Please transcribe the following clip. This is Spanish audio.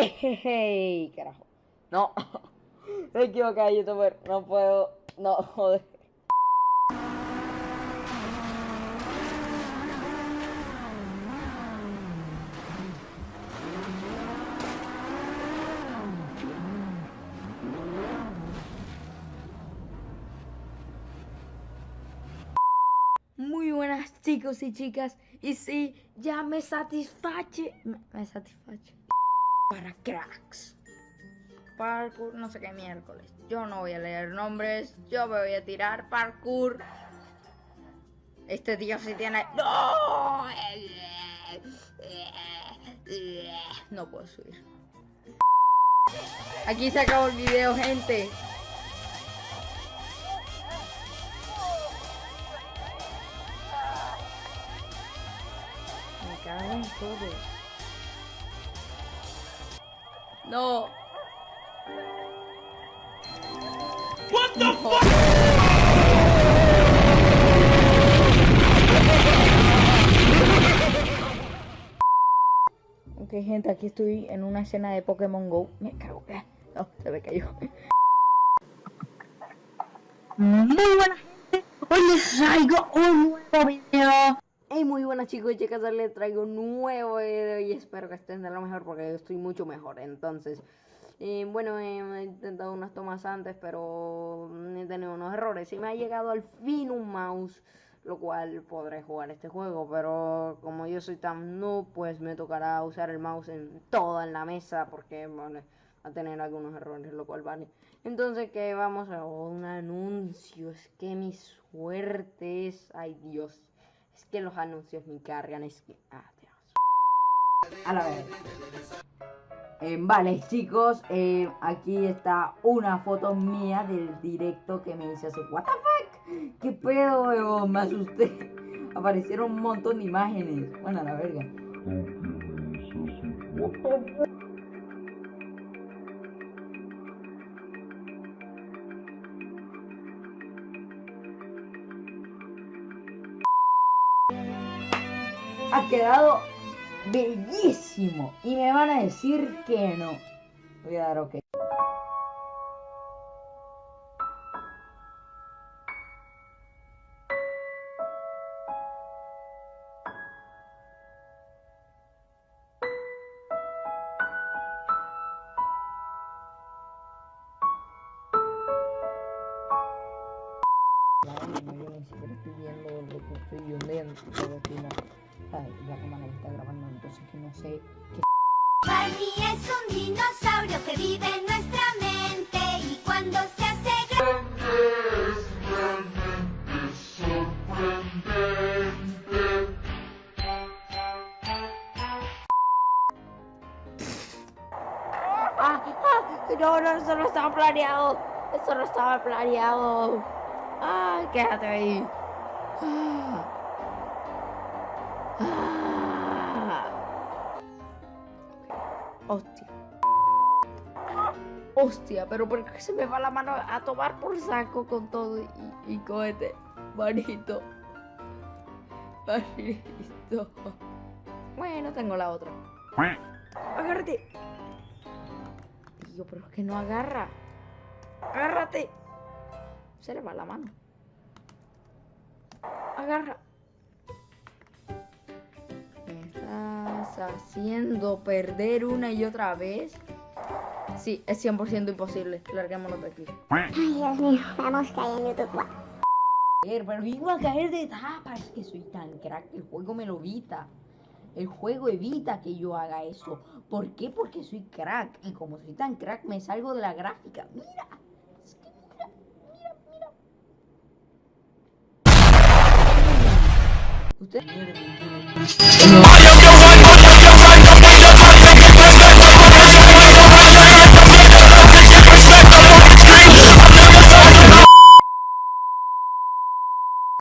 ¡Ey! Carajo. No. Me equivoqué, youtuber. No puedo. No, joder. Muy buenas chicos y chicas. Y sí, ya me satisfache. Me, satisfache. Para cracks. Parkour, no sé qué miércoles. Yo no voy a leer nombres. Yo me voy a tirar parkour. Este tío sí tiene. ¡No! No puedo subir. Aquí se acabó el video, gente. Me cago en. No. What the fuck? Ok, gente, aquí estoy en una escena de Pokémon Go. Me cago. No, se me cayó. Muy buenas gente, hoy les traigo un nuevo video. Hey, muy buenas chicos y chicas, les traigo un nuevo video y espero que estén de lo mejor porque yo estoy mucho mejor. Entonces, eh, bueno, eh, he intentado unas tomas antes, pero he tenido unos errores y me ha llegado al fin un mouse, lo cual podré jugar este juego, pero como yo soy tan noob, pues me tocará usar el mouse en toda en la mesa porque va a tener algunos errores, lo cual vale. Entonces, que vamos a un anuncio, es que mi suerte es, ay Dios, es que los anuncios me cargan, es que, ah, Dios. A la vez. Eh, vale, chicos, eh, aquí está una foto mía del directo que me hice hace. ¿What the fuck? ¿Qué pedo? Me asusté. Aparecieron un montón de imágenes. Bueno, a la verga. Ha quedado bellísimo. Y me van a decir que no. Voy a dar ok. Yo ni siquiera estoy viendo lo que estoy viendo aquí, no. Ay, la cámara me está grabando, entonces que no sé qué Barney es un dinosaurio que vive en nuestra mente y cuando se hace grande ¡Ah! ¡Ah! No, no, eso no estaba planeado. Eso no estaba planeado. ¡Ah! Quédate ahí. ¡Ah! ¡Ah! Hostia. Hostia, pero ¿por qué se me va la mano a tomar por saco con todo y, y cohete? Manito. Manito. Bueno, tengo la otra. Agárrate. Tío, pero es que no agarra. Agárrate. Se le va la mano. Agarra. Haciendo perder una y otra vez? Sí, es 100% imposible. Larguémonos de aquí. Ay, Dios mío, vamos YouTube. Pero iba a caer de tapa. Es que soy tan crack. El juego me lo evita. El juego evita que yo haga eso. ¿Por qué? Porque soy crack. Y como soy tan crack, me salgo de la gráfica. Mira. Es que mira, mira, mira. Usted.